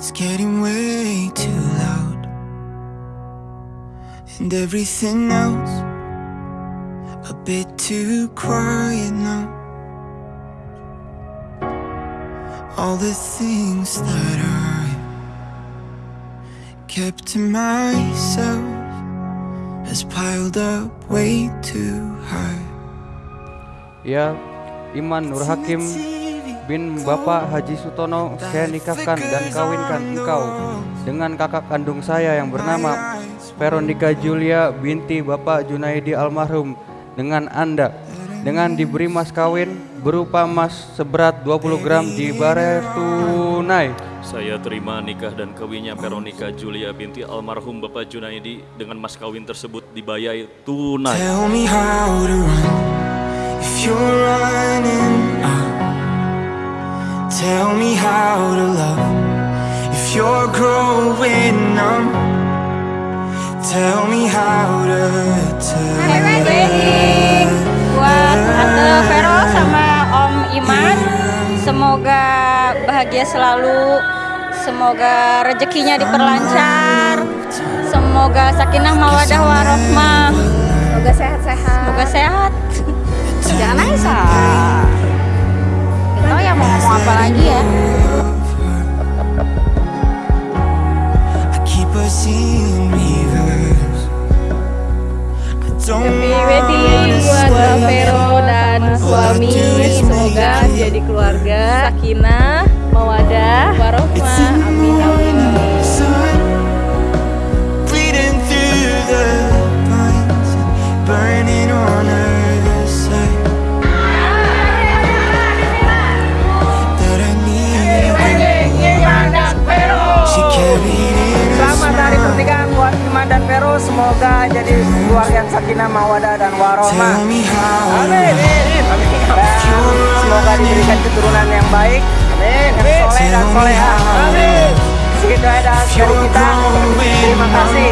It's getting way too loud. And everything else a bit too quiet now. All the things that I kept to myself has piled up way too high. Ya, Iman Nur Hakim bin Bapak Haji Sutono saya nikahkan dan kawinkan engkau dengan kakak kandung saya yang bernama Veronica Julia binti Bapak Junaidi almarhum dengan Anda dengan diberi mas kawin berupa emas seberat 20 gram dibayar tunai. Saya terima nikah dan kawinnya Veronica Julia binti almarhum Bapak Junaidi dengan mas kawin tersebut dibayar tunai. Tell me how to run Tell me how to love if you're growing numb. Tell me how to tell. Happy wedding buat Tante Vero sama Om Iman. Semoga bahagia selalu. Semoga rezekinya diperlancar. Semoga sakinah mawadah warohmah. Semoga sehat-sehat. Semoga sehat. Jangan ah. Ya mau ngomong apa lagi ya? Happy wedding buat Vero dan suami. Semoga jadi keluarga sakinah, mawadah, warohmah. Amin. amin. terus semoga jadi keluarga yang sakinah mawadah dan warohmah. Amin dan semoga diberikan keturunan yang baik. Amin yang soleh dan soleha amin. Segitu aja dari kita. terima kasih.